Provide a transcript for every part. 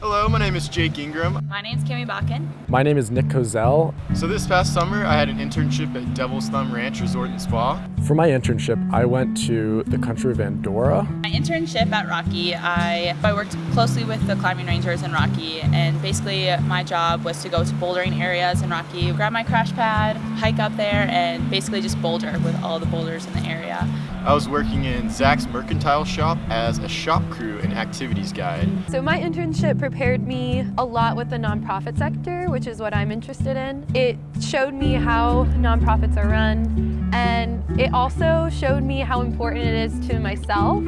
Hello, my name is Jake Ingram. My name is Kimmy Bakken. My name is Nick Kozel. So this past summer, I had an internship at Devil's Thumb Ranch Resort and Spa. For my internship, I went to the country of Andorra. My internship at Rocky, I, I worked closely with the climbing rangers in Rocky, and basically my job was to go to bouldering areas in Rocky, grab my crash pad, hike up there, and basically just boulder with all the boulders in the area. I was working in Zach's Mercantile Shop as a shop crew and activities guide. So my internship prepared me a lot with the nonprofit sector, which is what I'm interested in. It showed me how nonprofits are run, and it also showed me how important it is to myself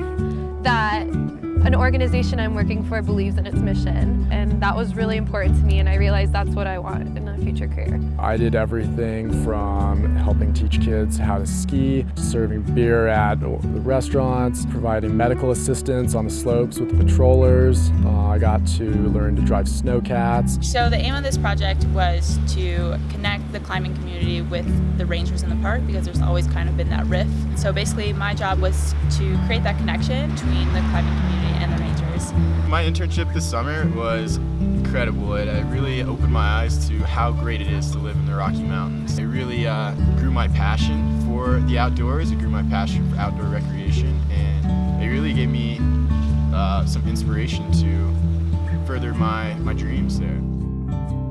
that an organization I'm working for believes in its mission. And that was really important to me, and I realized that's what I want in a future career. I did everything from helping teach kids how to ski, serving beer at the restaurants, providing medical assistance on the slopes with the patrollers. I got to learn to drive snowcats. So the aim of this project was to connect the climbing community with the rangers in the park because there's always kind of been that rift. So basically my job was to create that connection between the climbing community and the Rangers. My internship this summer was incredible. It, it really opened my eyes to how great it is to live in the Rocky Mountains. It really uh, grew my passion for the outdoors, it grew my passion for outdoor recreation, and it really gave me uh, some inspiration to further my, my dreams there.